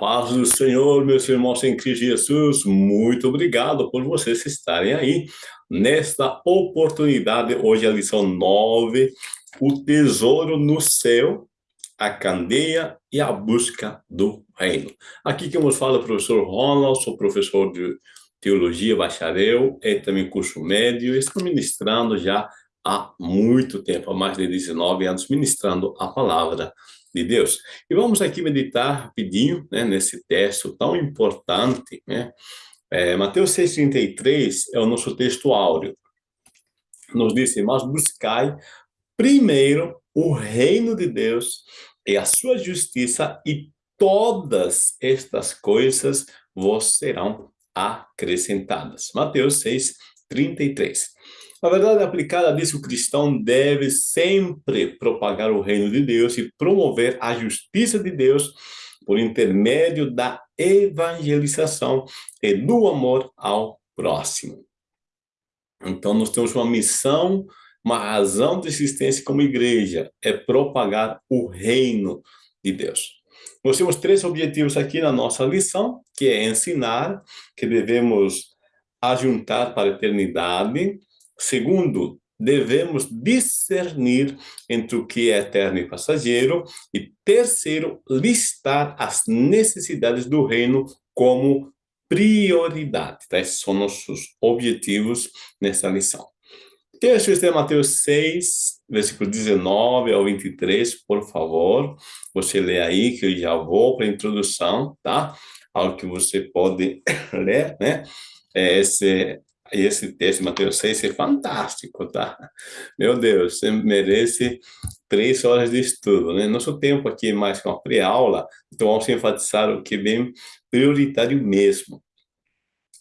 paz do Senhor, meus irmãos em Cristo Jesus, muito obrigado por vocês estarem aí nesta oportunidade. Hoje é a lição 9, o tesouro no céu, a candeia e a busca do reino. Aqui que nos fala o professor Ronald, sou professor de teologia, bacharel, e também curso médio, estou ministrando já há muito tempo, há mais de 19 anos, ministrando a palavra de Deus. E vamos aqui meditar rapidinho, né, nesse texto tão importante, né? É, Mateus 6,33 é o nosso texto áureo. Nos diz, mas buscai primeiro o reino de Deus e a sua justiça e todas estas coisas vos serão acrescentadas. Mateus 6, 33. Na verdade aplicada diz que o cristão deve sempre propagar o reino de Deus e promover a justiça de Deus por intermédio da evangelização e do amor ao próximo. Então, nós temos uma missão, uma razão de existência como igreja, é propagar o reino de Deus. Nós temos três objetivos aqui na nossa lição, que é ensinar, que devemos ajuntar para a eternidade, Segundo, devemos discernir entre o que é eterno e passageiro. E terceiro, listar as necessidades do reino como prioridade. Tá? Esses são nossos objetivos nessa lição. Texto está em Mateus 6, versículo 19 ao 23, por favor. Você lê aí, que eu já vou para a introdução, tá? Algo que você pode ler, né? É esse esse texto, Mateus 6, é fantástico, tá? Meu Deus, você merece três horas de estudo, né? Nosso tempo aqui é mais com a pré-aula, então vamos enfatizar o que é bem prioritário mesmo.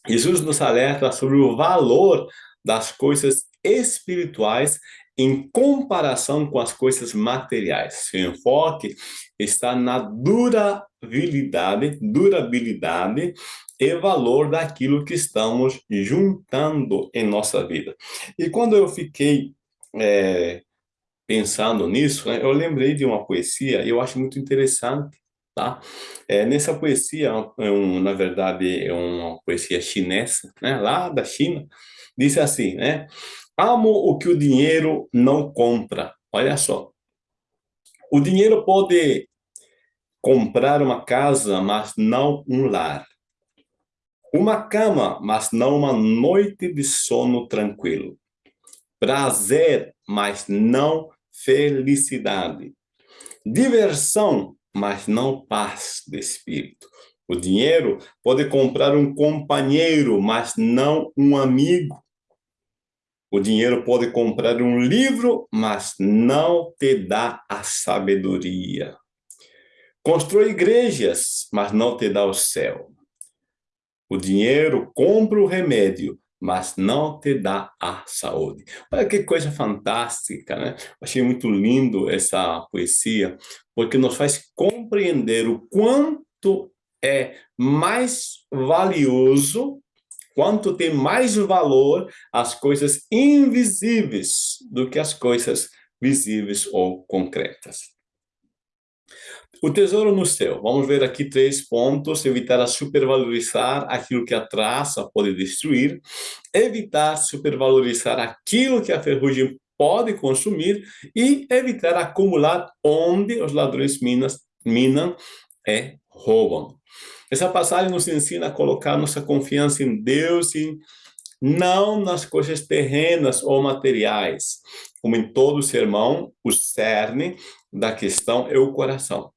Jesus nos alerta sobre o valor das coisas espirituais em comparação com as coisas materiais. Seu enfoque está na durabilidade, durabilidade e valor daquilo que estamos juntando em nossa vida. E quando eu fiquei é, pensando nisso, né, eu lembrei de uma poesia, eu acho muito interessante, tá? É, nessa poesia, é um, na verdade, é uma poesia chinesa, né, lá da China, diz assim, né? Amo o que o dinheiro não compra. Olha só. O dinheiro pode comprar uma casa, mas não um lar. Uma cama, mas não uma noite de sono tranquilo. Prazer, mas não felicidade. Diversão, mas não paz de espírito. O dinheiro pode comprar um companheiro, mas não um amigo. O dinheiro pode comprar um livro, mas não te dá a sabedoria. Constrói igrejas, mas não te dá o céu. O dinheiro compra o remédio, mas não te dá a saúde. Olha que coisa fantástica, né? achei muito lindo essa poesia, porque nos faz compreender o quanto é mais valioso, quanto tem mais valor as coisas invisíveis do que as coisas visíveis ou concretas. O tesouro no céu. Vamos ver aqui três pontos. Evitar a supervalorizar aquilo que a traça pode destruir. Evitar supervalorizar aquilo que a ferrugem pode consumir. E evitar acumular onde os ladrões minas, minam e roubam. Essa passagem nos ensina a colocar nossa confiança em Deus e não nas coisas terrenas ou materiais. Como em todo sermão, o cerne da questão é o coração.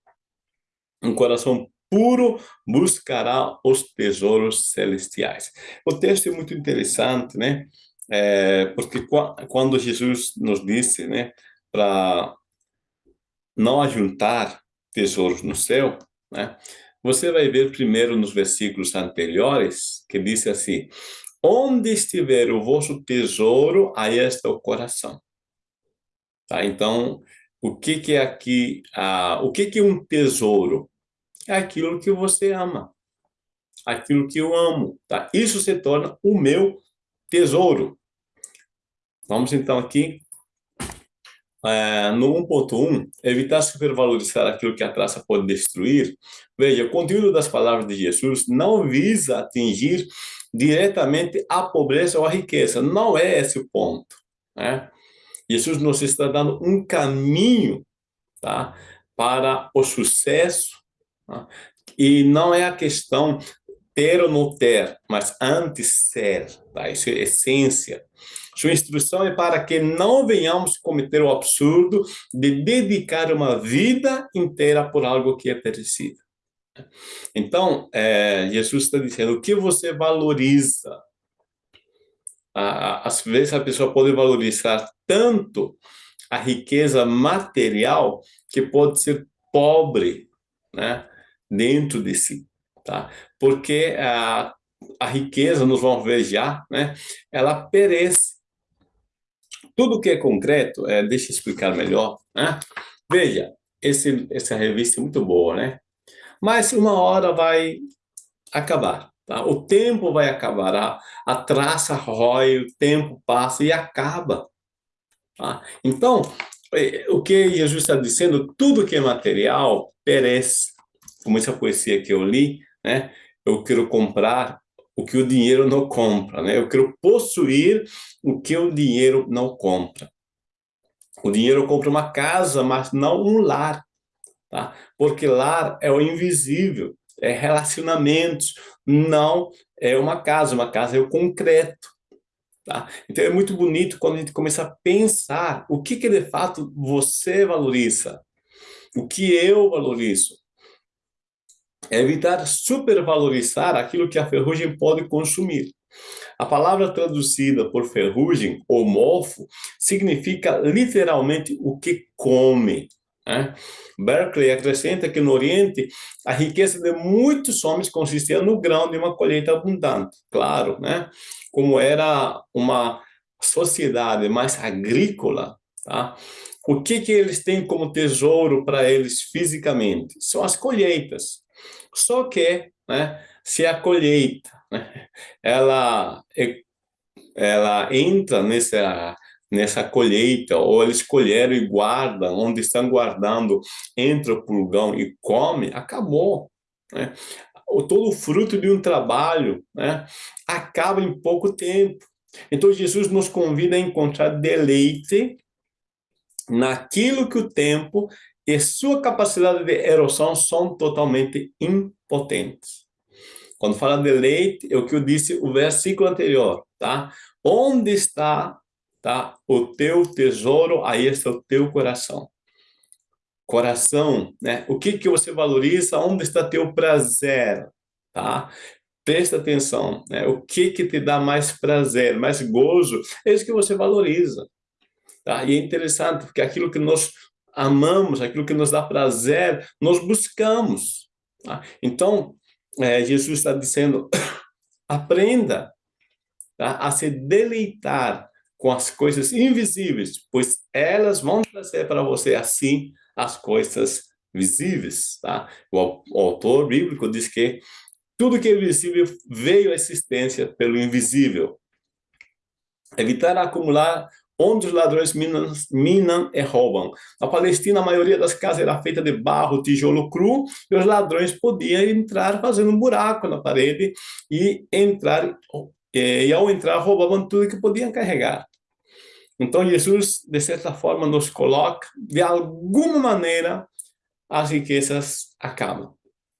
Um coração puro buscará os tesouros celestiais. O texto é muito interessante, né? É, porque quando Jesus nos disse, né, para não ajuntar tesouros no céu, né? Você vai ver primeiro nos versículos anteriores, que diz assim, onde estiver o vosso tesouro, aí está o coração. Tá? Então, o que, que é aqui, ah, o que, que é um tesouro? É aquilo que você ama, aquilo que eu amo, tá? Isso se torna o meu tesouro. Vamos então aqui é, no 1.1, evitar supervalorizar aquilo que a traça pode destruir, veja, o conteúdo das palavras de Jesus não visa atingir diretamente a pobreza ou a riqueza, não é esse o ponto. Né? Jesus nos está dando um caminho tá? para o sucesso? E não é a questão ter ou não ter, mas antes ser, tá? isso é essência. Sua instrução é para que não venhamos cometer o absurdo de dedicar uma vida inteira por algo que é perecido. Então, é, Jesus está dizendo, o que você valoriza? Às vezes a pessoa pode valorizar tanto a riqueza material que pode ser pobre né, dentro de si. Tá? Porque a, a riqueza, nós vamos ver já, né, ela perece. Tudo que é concreto, é, deixa eu explicar melhor. Né? Veja, esse, essa revista é muito boa, né? Mas uma hora vai acabar. Tá? O tempo vai acabar, a, a traça rói, o tempo passa e acaba. Tá? Então, é, o que Jesus está dizendo, tudo que é material perece. Como essa poesia que eu li, né? Eu quero comprar o que o dinheiro não compra, né? Eu quero possuir o que o dinheiro não compra. O dinheiro compra uma casa, mas não um lar, tá? Porque lar é o invisível, é relacionamentos, não é uma casa, uma casa é o concreto. Tá? Então é muito bonito quando a gente começa a pensar o que, que de fato você valoriza, o que eu valorizo. É evitar supervalorizar aquilo que a ferrugem pode consumir. A palavra traduzida por ferrugem ou mofo significa literalmente o que come. Né? Berkeley acrescenta que no Oriente a riqueza de muitos homens consistia no grão de uma colheita abundante. Claro, né? como era uma sociedade mais agrícola, tá? O que, que eles têm como tesouro para eles fisicamente? São as colheitas. Só que, né, se a colheita né, ela, ela entra nessa, nessa colheita, ou eles colheram e guardam, onde estão guardando, entra o pulgão e come, acabou. Né? Todo o fruto de um trabalho né, acaba em pouco tempo. Então, Jesus nos convida a encontrar deleite naquilo que o tempo e sua capacidade de erosão são totalmente impotentes. Quando fala de leite, é o que eu disse o versículo anterior, tá? Onde está tá, o teu tesouro, aí está o teu coração. Coração, né? O que que você valoriza? Onde está teu prazer, tá? Presta atenção, né? O que que te dá mais prazer, mais gozo? É isso que você valoriza. Tá? E é interessante, porque aquilo que nós amamos, aquilo que nos dá prazer, nós buscamos. Tá? Então, é, Jesus está dizendo, aprenda tá? a se deleitar com as coisas invisíveis, pois elas vão trazer para você, assim, as coisas visíveis. Tá? O, o autor bíblico diz que tudo que é visível veio à existência pelo invisível. Evitar acumular onde os ladrões minam, minam e roubam. Na Palestina, a maioria das casas era feita de barro, tijolo cru, e os ladrões podiam entrar fazendo um buraco na parede e entrar, e ao entrar roubavam tudo que podiam carregar. Então, Jesus, de certa forma, nos coloca, de alguma maneira, as riquezas acabam,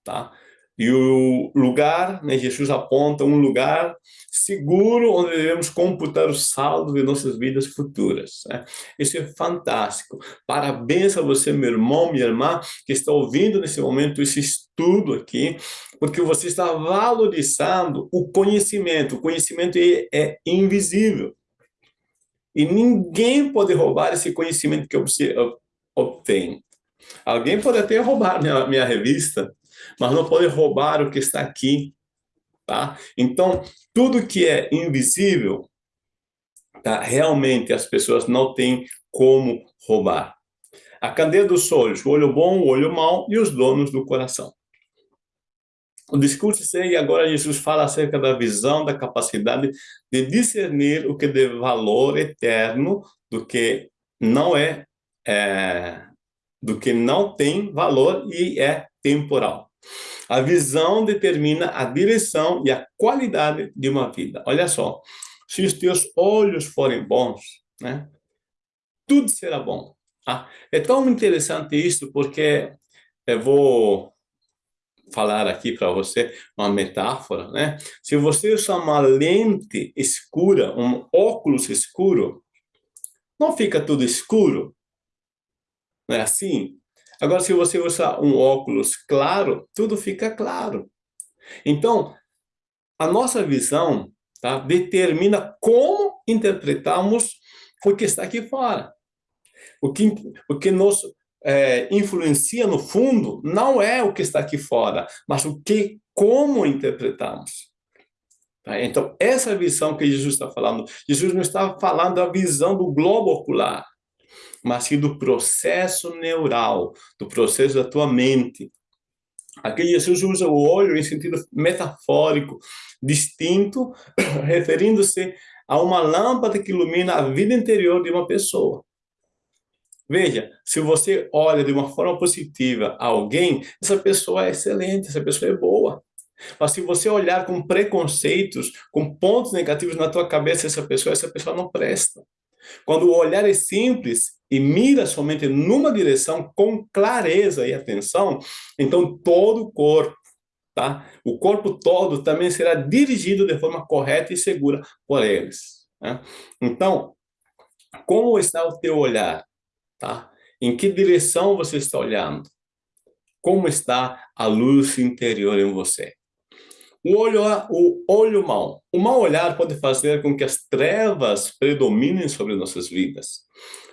tá? E o lugar, né, Jesus aponta um lugar seguro onde devemos computar o saldo de nossas vidas futuras. Né? Isso é fantástico. Parabéns a você, meu irmão, minha irmã, que está ouvindo nesse momento esse estudo aqui, porque você está valorizando o conhecimento. O conhecimento é, é invisível. E ninguém pode roubar esse conhecimento que você obtém. Alguém pode até roubar minha, minha revista, mas não pode roubar o que está aqui, tá? Então, tudo que é invisível, tá? realmente as pessoas não têm como roubar. A candeia dos olhos, o olho bom, o olho mau e os donos do coração. O discurso segue agora Jesus fala acerca da visão, da capacidade de discernir o que de valor eterno do que não é é, do que não tem valor e é temporal. A visão determina a direção e a qualidade de uma vida. Olha só, se os teus olhos forem bons, né, tudo será bom. Ah, é tão interessante isso porque eu vou falar aqui para você uma metáfora, né? Se você usar uma lente escura, um óculos escuro, não fica tudo escuro? Não é assim? Agora, se você usar um óculos claro, tudo fica claro. Então, a nossa visão tá, determina como interpretamos o que está aqui fora. O que, o que nos é, influencia no fundo não é o que está aqui fora, mas o que, como interpretamos. Tá? Então, essa visão que Jesus está falando, Jesus não está falando da visão do globo ocular mas sim do processo neural, do processo da tua mente. Aqui Jesus usa o olho em sentido metafórico, distinto, referindo-se a uma lâmpada que ilumina a vida interior de uma pessoa. Veja, se você olha de uma forma positiva alguém, essa pessoa é excelente, essa pessoa é boa. Mas se você olhar com preconceitos, com pontos negativos na tua cabeça, essa pessoa, essa pessoa não presta. Quando o olhar é simples e mira somente numa direção com clareza e atenção, então todo o corpo, tá? O corpo todo também será dirigido de forma correta e segura por eles. Né? Então, como está o teu olhar? Tá? Em que direção você está olhando? Como está a luz interior em você? O olho, o olho mau. O mau olhar pode fazer com que as trevas predominem sobre nossas vidas.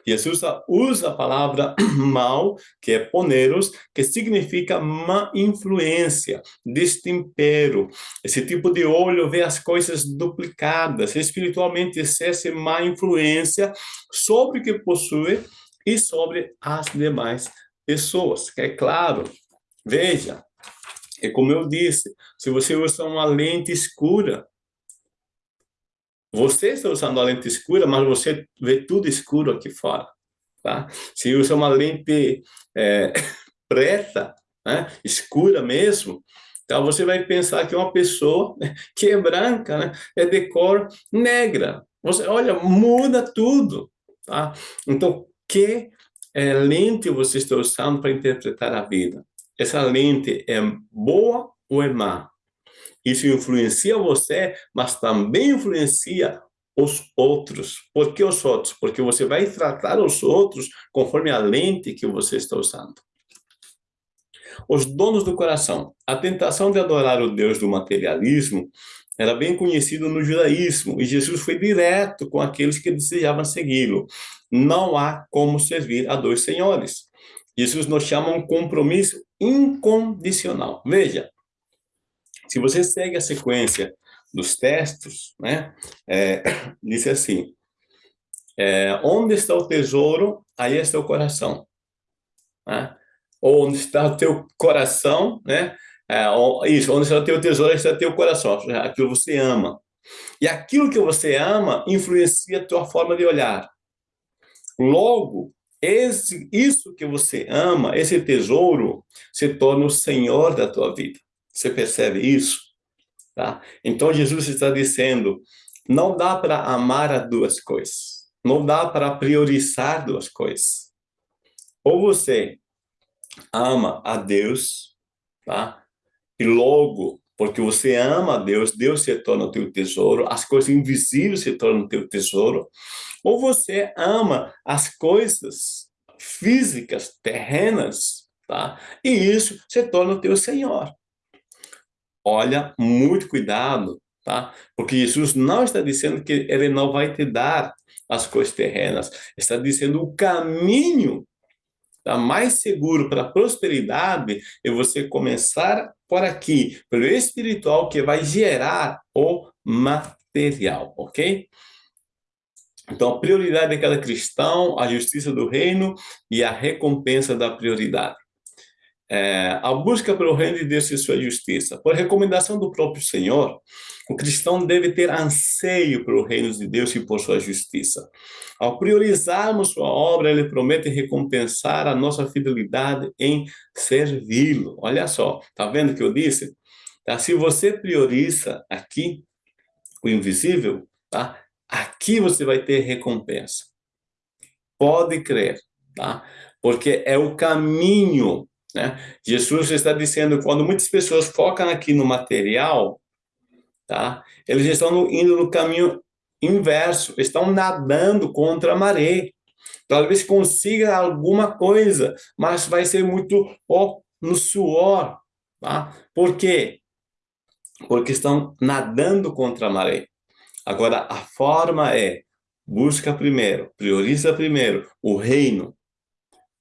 Jesus usa a palavra mal, que é poneros, que significa má influência, destempero. Esse tipo de olho vê as coisas duplicadas, espiritualmente exerce má influência sobre o que possui e sobre as demais pessoas. É claro, veja, é como eu disse, se você usa uma lente escura, você está usando a lente escura, mas você vê tudo escuro aqui fora, tá? Se usa uma lente é, preta, né, escura mesmo, então você vai pensar que uma pessoa que é branca, né, é de cor negra. Você, olha, muda tudo, tá? Então, que é, lente você está usando para interpretar a vida? Essa lente é boa ou é má? Isso influencia você, mas também influencia os outros. Por que os outros? Porque você vai tratar os outros conforme a lente que você está usando. Os donos do coração. A tentação de adorar o Deus do materialismo era bem conhecido no judaísmo, e Jesus foi direto com aqueles que desejavam segui-lo. Não há como servir a dois senhores. Jesus nos chama a um compromisso incondicional. Veja, se você segue a sequência dos textos, né, é, diz assim, é, onde está o tesouro, aí está o coração. Né? Onde está o teu coração, né? É, isso, onde está o teu tesouro, está o teu coração, aquilo que você ama. E aquilo que você ama influencia a tua forma de olhar. Logo, esse, isso que você ama, esse tesouro, se torna o Senhor da tua vida. Você percebe isso? Tá? Então, Jesus está dizendo, não dá para amar a duas coisas. Não dá para priorizar duas coisas. Ou você ama a Deus, tá? E logo, porque você ama a Deus, Deus se torna o teu tesouro, as coisas invisíveis se tornam o teu tesouro ou você ama as coisas físicas, terrenas, tá? E isso se torna o teu Senhor. Olha, muito cuidado, tá? Porque Jesus não está dizendo que ele não vai te dar as coisas terrenas, está dizendo o caminho tá? mais seguro para a prosperidade é você começar por aqui, pelo espiritual que vai gerar o material, ok? Então, a prioridade de cada cristão, a justiça do reino e a recompensa da prioridade. É, a busca pelo reino de Deus e sua justiça. Por recomendação do próprio Senhor, o cristão deve ter anseio pelo reino de Deus e por sua justiça. Ao priorizarmos sua obra, ele promete recompensar a nossa fidelidade em servi-lo. Olha só, tá vendo o que eu disse? Tá? Se você prioriza aqui o invisível, tá? aqui você vai ter recompensa. Pode crer, tá? porque é o caminho né? Jesus está dizendo, quando muitas pessoas focam aqui no material, tá? eles estão indo no caminho inverso, estão nadando contra a maré. Talvez consiga alguma coisa, mas vai ser muito no suor. Tá? Por quê? Porque estão nadando contra a maré. Agora, a forma é, busca primeiro, prioriza primeiro o reino,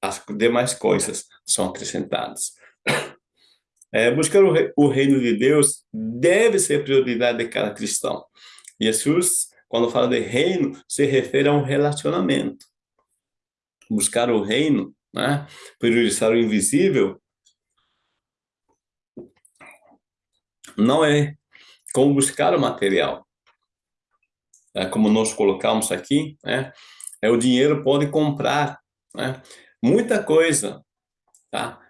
as demais coisas são acrescentadas. É, buscar o, o, reino de Deus deve ser prioridade de cada cristão. Jesus, quando fala de reino, se refere a um relacionamento. Buscar o reino, né? priorizar o invisível, não é como buscar o material. É como nós colocamos aqui, né? é o dinheiro pode comprar, né? muita coisa, tá?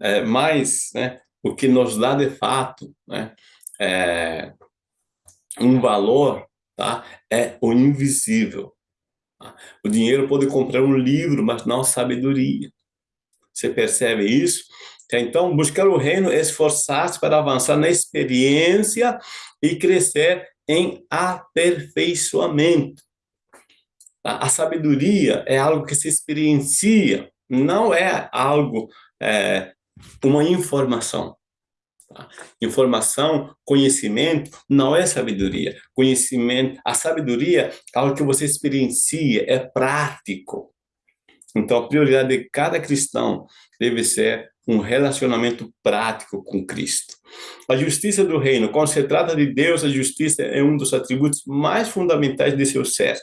É, mas, né, o que nos dá de fato, né, é, um valor, tá? É o invisível. Tá? O dinheiro pode comprar um livro, mas não sabedoria. Você percebe isso? Então, buscar o reino é esforçar-se para avançar na experiência e crescer em aperfeiçoamento. A sabedoria é algo que se experiencia, não é algo, é, uma informação. Tá? Informação, conhecimento, não é sabedoria. Conhecimento, a sabedoria é algo que você experiencia, é prático. Então, a prioridade de cada cristão deve ser um relacionamento prático com Cristo. A justiça do reino, quando se trata de Deus, a justiça é um dos atributos mais fundamentais de seu ser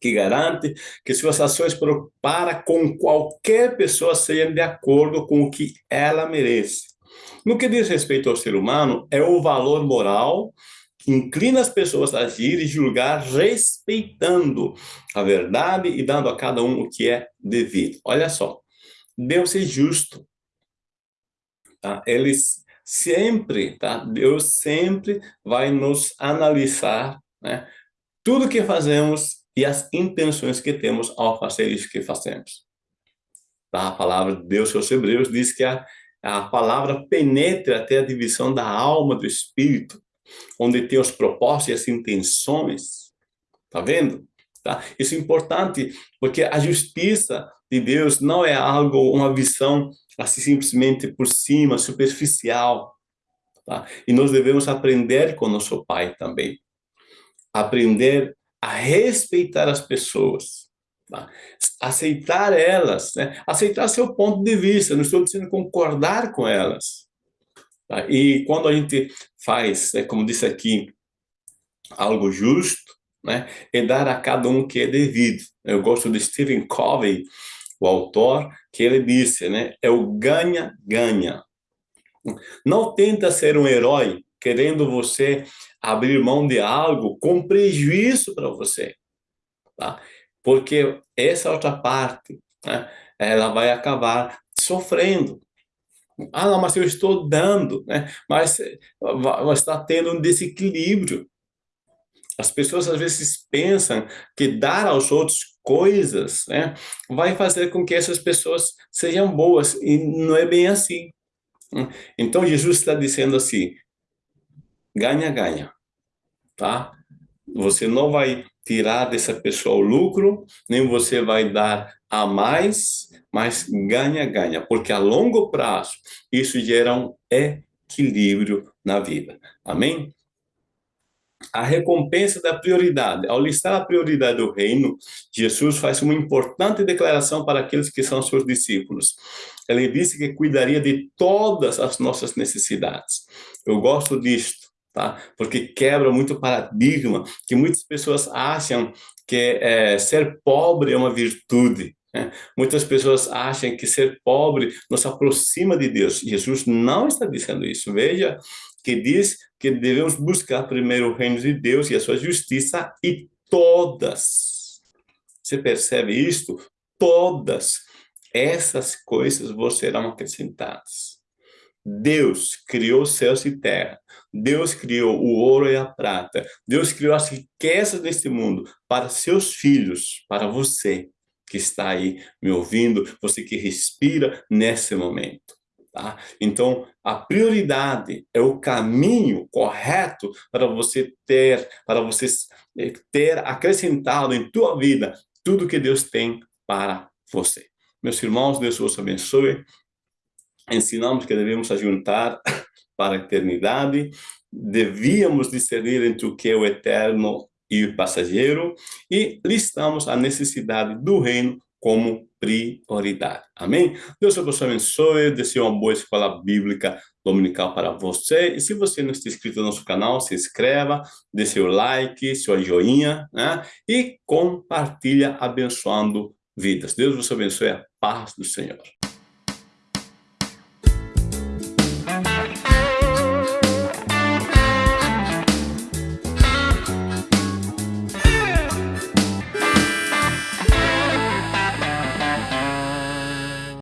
que garante que suas ações para com qualquer pessoa sejam de acordo com o que ela merece. No que diz respeito ao ser humano, é o valor moral que inclina as pessoas a agir e julgar respeitando a verdade e dando a cada um o que é devido. Olha só, Deus é justo. Tá? Ele sempre, tá? Deus sempre vai nos analisar, né? Tudo que fazemos e as intenções que temos ao fazer isso que fazemos. A palavra de Deus aos Hebreus diz que a, a palavra penetra até a divisão da alma do espírito, onde tem os propósitos e as intenções. Tá vendo? Tá? Isso é importante, porque a justiça de Deus não é algo, uma visão assim simplesmente por cima, superficial. Tá? E nós devemos aprender com nosso Pai também. Aprender a respeitar as pessoas, tá? aceitar elas, né? aceitar seu ponto de vista, não estou dizendo concordar com elas. Tá? E quando a gente faz, né, como disse aqui, algo justo, né, é dar a cada um o que é devido. Eu gosto de Stephen Covey, o autor, que ele disse, né, é o ganha-ganha. Não tenta ser um herói querendo você abrir mão de algo com prejuízo para você, tá? Porque essa outra parte, né, ela vai acabar sofrendo. Ah, não, mas eu estou dando, né? Mas está tendo um desequilíbrio. As pessoas às vezes pensam que dar aos outros coisas, né, vai fazer com que essas pessoas sejam boas e não é bem assim. Então Jesus está dizendo assim: ganha-ganha, tá? Você não vai tirar dessa pessoa o lucro, nem você vai dar a mais, mas ganha-ganha, porque a longo prazo isso gera um equilíbrio na vida. Amém? A recompensa da prioridade. Ao listar a prioridade do reino, Jesus faz uma importante declaração para aqueles que são seus discípulos. Ele disse que cuidaria de todas as nossas necessidades. Eu gosto disto tá? Porque quebra muito o paradigma que muitas pessoas acham que é, ser pobre é uma virtude. Né? Muitas pessoas acham que ser pobre nos aproxima de Deus. Jesus não está dizendo isso. Veja que diz que devemos buscar primeiro o reino de Deus e a sua justiça e todas. Você percebe isto? Todas essas coisas vos serão acrescentadas. Deus criou céus e terra. Deus criou o ouro e a prata. Deus criou as riquezas deste mundo para seus filhos, para você que está aí me ouvindo, você que respira nesse momento. Tá? Então, a prioridade é o caminho correto para você ter, para você eh, ter acrescentado em tua vida tudo que Deus tem para você. Meus irmãos, Deus vos abençoe. Ensinamos que devemos ajuntar para a eternidade, devíamos discernir entre o que é o eterno e o passageiro, e listamos a necessidade do reino como prioridade. Amém? Deus vos abençoe, desejo uma boa escola bíblica dominical para você. E se você não está inscrito no nosso canal, se inscreva, dê seu like, seu joinha, né? E compartilha abençoando vidas. Deus vos abençoe, a paz do Senhor.